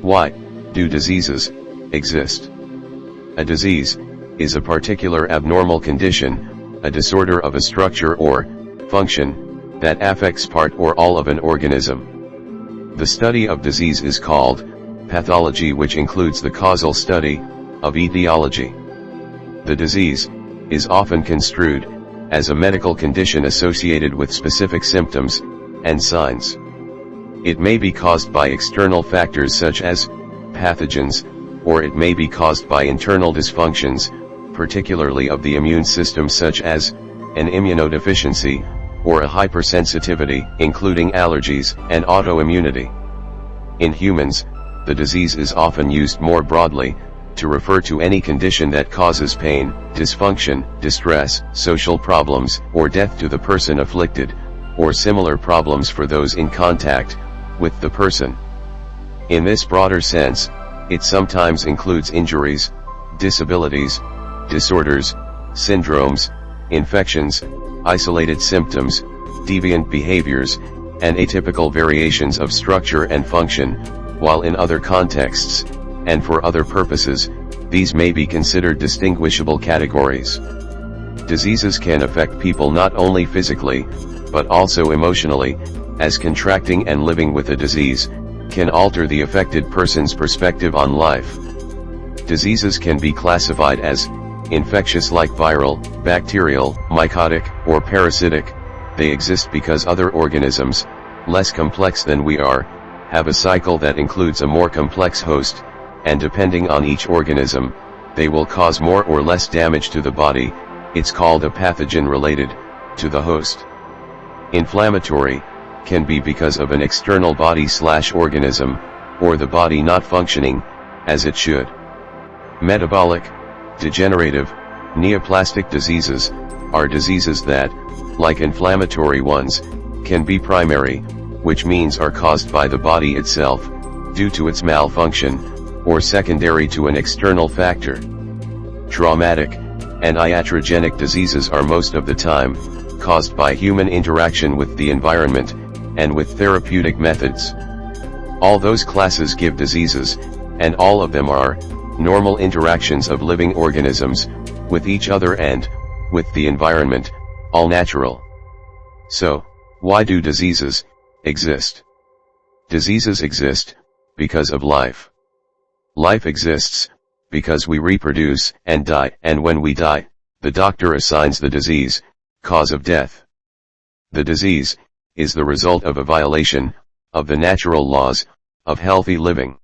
Why do diseases exist? A disease is a particular abnormal condition, a disorder of a structure or function that affects part or all of an organism. The study of disease is called pathology which includes the causal study of etiology. The disease is often construed as a medical condition associated with specific symptoms and signs. It may be caused by external factors such as pathogens, or it may be caused by internal dysfunctions, particularly of the immune system such as an immunodeficiency, or a hypersensitivity, including allergies and autoimmunity. In humans, the disease is often used more broadly, to refer to any condition that causes pain, dysfunction, distress, social problems, or death to the person afflicted, or similar problems for those in contact, with the person. In this broader sense, it sometimes includes injuries, disabilities, disorders, syndromes, infections, isolated symptoms, deviant behaviors, and atypical variations of structure and function, while in other contexts, and for other purposes, these may be considered distinguishable categories. Diseases can affect people not only physically, but also emotionally, as contracting and living with a disease, can alter the affected person's perspective on life. Diseases can be classified as, infectious like viral, bacterial, mycotic, or parasitic, they exist because other organisms, less complex than we are, have a cycle that includes a more complex host, and depending on each organism, they will cause more or less damage to the body, it's called a pathogen related, to the host. Inflammatory, can be because of an external body slash organism, or the body not functioning, as it should. Metabolic, degenerative, neoplastic diseases, are diseases that, like inflammatory ones, can be primary, which means are caused by the body itself, due to its malfunction, or secondary to an external factor. Traumatic, and iatrogenic diseases are most of the time, caused by human interaction with the environment, and with therapeutic methods. All those classes give diseases, and all of them are, normal interactions of living organisms, with each other and, with the environment, all natural. So, why do diseases, exist? Diseases exist, because of life. Life exists, because we reproduce and die, and when we die, the doctor assigns the disease, cause of death. The disease, is the result of a violation, of the natural laws, of healthy living.